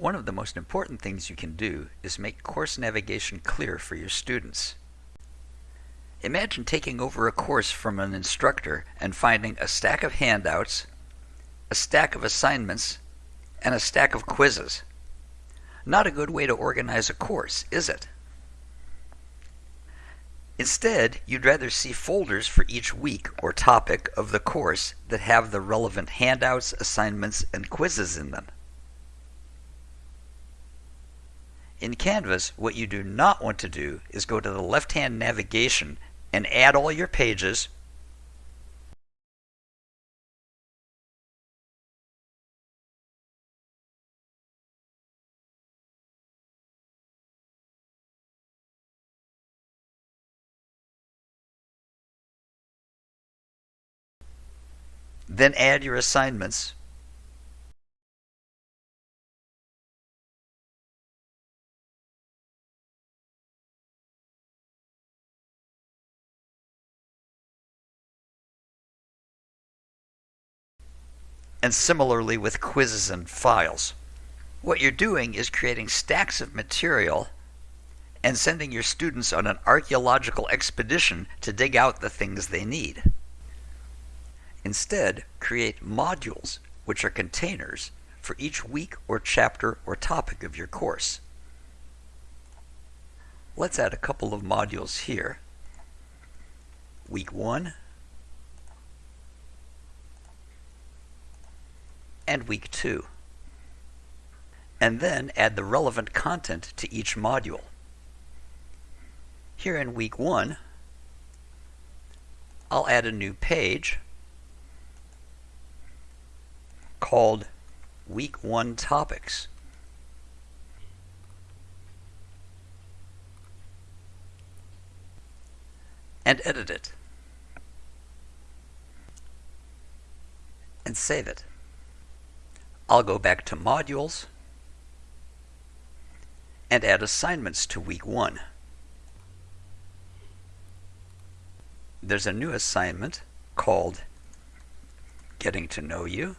One of the most important things you can do is make course navigation clear for your students. Imagine taking over a course from an instructor and finding a stack of handouts, a stack of assignments, and a stack of quizzes. Not a good way to organize a course, is it? Instead, you'd rather see folders for each week or topic of the course that have the relevant handouts, assignments, and quizzes in them. In Canvas, what you do not want to do is go to the left-hand navigation and add all your pages Then add your assignments. And similarly with quizzes and files. What you're doing is creating stacks of material and sending your students on an archaeological expedition to dig out the things they need. Instead, create modules, which are containers, for each week or chapter or topic of your course. Let's add a couple of modules here. Week 1 and Week 2. And then add the relevant content to each module. Here in Week 1, I'll add a new page called Week 1 Topics. And edit it. And save it. I'll go back to Modules and add assignments to Week 1. There's a new assignment called Getting to Know You.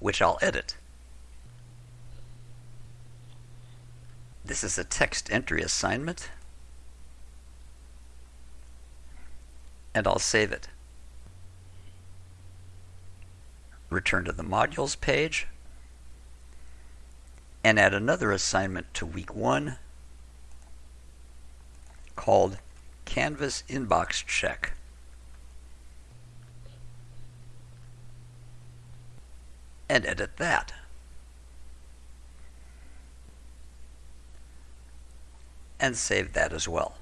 which I'll edit. This is a text entry assignment, and I'll save it. Return to the Modules page, and add another assignment to week 1 called Canvas Inbox Check. and edit that. And save that as well.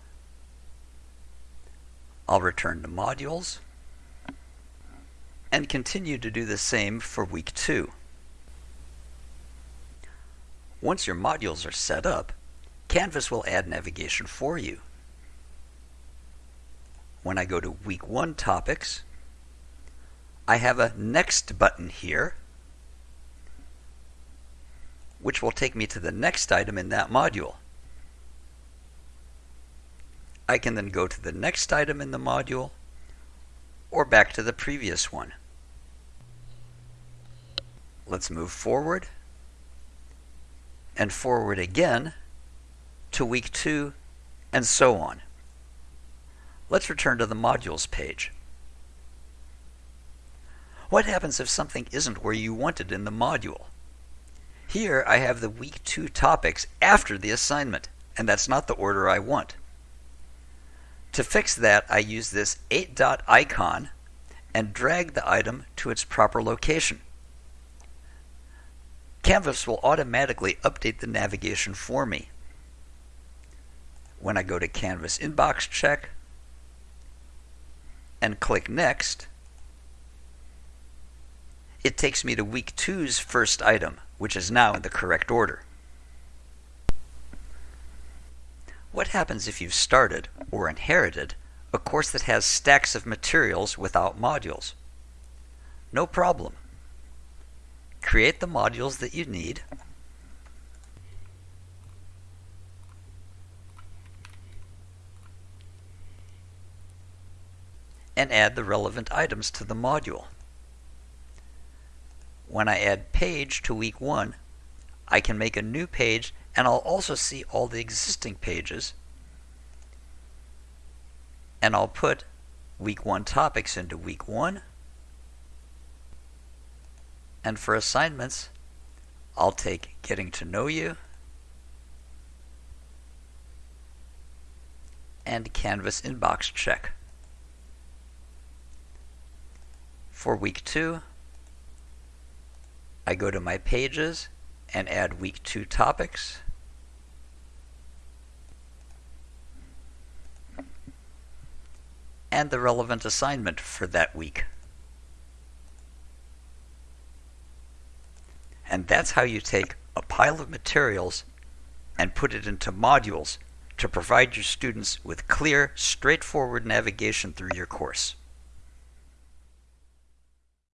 I'll return to modules and continue to do the same for week two. Once your modules are set up, Canvas will add navigation for you. When I go to week one topics, I have a next button here which will take me to the next item in that module. I can then go to the next item in the module or back to the previous one. Let's move forward and forward again to week 2 and so on. Let's return to the modules page. What happens if something isn't where you want it in the module? Here I have the week 2 topics after the assignment, and that's not the order I want. To fix that, I use this 8 dot icon and drag the item to its proper location. Canvas will automatically update the navigation for me. When I go to Canvas Inbox Check and click Next, it takes me to week two's first item, which is now in the correct order. What happens if you've started, or inherited, a course that has stacks of materials without modules? No problem. Create the modules that you need. and add the relevant items to the module. when I add page to week 1, I can make a new page and I'll also see all the existing pages. And I'll put week 1 topics into week 1. And for assignments, I'll take Getting to Know You and Canvas Inbox Check. For week 2, I go to my pages and add week 2 topics. and the relevant assignment for that week. And that's how you take a pile of materials and put it into modules to provide your students with clear, straightforward navigation through your course.